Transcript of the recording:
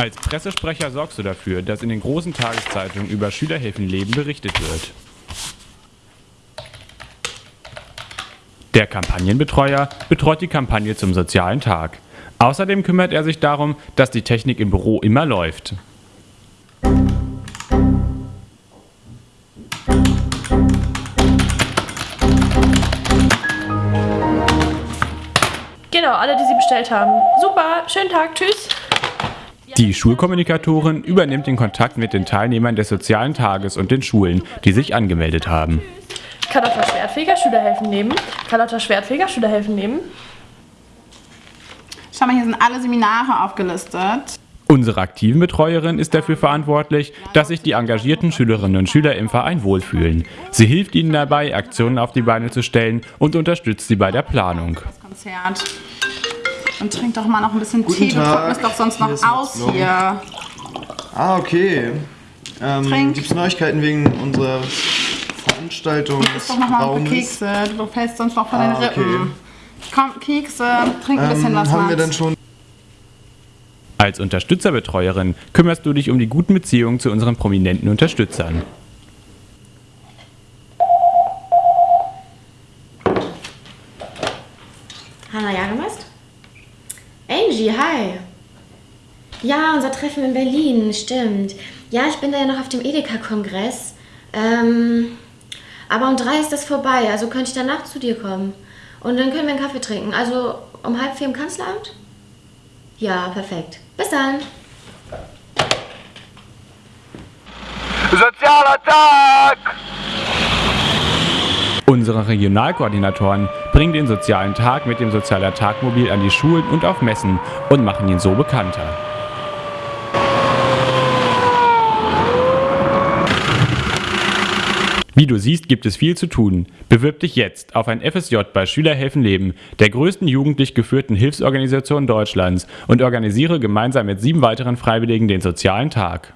Als Pressesprecher sorgst du dafür, dass in den großen Tageszeitungen über Schülerhilfenleben berichtet wird. Der Kampagnenbetreuer betreut die Kampagne zum sozialen Tag. Außerdem kümmert er sich darum, dass die Technik im Büro immer läuft. Genau, alle, die sie bestellt haben. Super, schönen Tag, tschüss. Die Schulkommunikatorin übernimmt den Kontakt mit den Teilnehmern des sozialen Tages und den Schulen, die sich angemeldet haben. Carlotta Schwertfeger, Schülerhelfen nehmen. Carlotta Schwertfeger, Schülerhelfen nehmen. Schau mal, hier sind alle Seminare aufgelistet. Unsere aktiven Betreuerin ist dafür verantwortlich, dass sich die engagierten Schülerinnen und Schüler im Verein wohlfühlen. Sie hilft ihnen dabei, Aktionen auf die Beine zu stellen und unterstützt sie bei der Planung. Das Konzert. Und trink doch mal noch ein bisschen Guten Tee. Du Tag. trocknest doch sonst Hier noch aus Max hier. Ah, okay. Ähm, Trink. Gibt es Neuigkeiten wegen unserer Veranstaltung? Iss doch noch mal ein paar Kekse. Du fällst sonst noch von Ah, den Rippen. okay. Komm, Kekse. Trink ein bisschen Ähm, was, haben wir Max. dann schon Als Unterstützerbetreuerin kümmerst du dich um die guten Beziehungen zu unseren prominenten Unterstützern. Hanna Jagemast? Angie, hi. Ja, unser Treffen in Berlin, stimmt. Ja, ich bin da ja noch auf dem Edeka-Kongress. Ähm, aber um drei ist das vorbei, also könnte ich danach zu dir kommen. Und dann können wir einen Kaffee trinken. Also um halb vier im Kanzleramt? Ja, perfekt. Bis dann. Sozialer Tag! Unsere Regionalkoordinatoren bringen den sozialen Tag mit dem Sozialer Tagmobil an die Schulen und auf Messen und machen ihn so bekannter. Wie du siehst, gibt es viel zu tun. Bewirb dich jetzt auf ein FSJ bei Schülerhelfen Leben, der größten jugendlich geführten Hilfsorganisation Deutschlands und organisiere gemeinsam mit sieben weiteren Freiwilligen den sozialen Tag.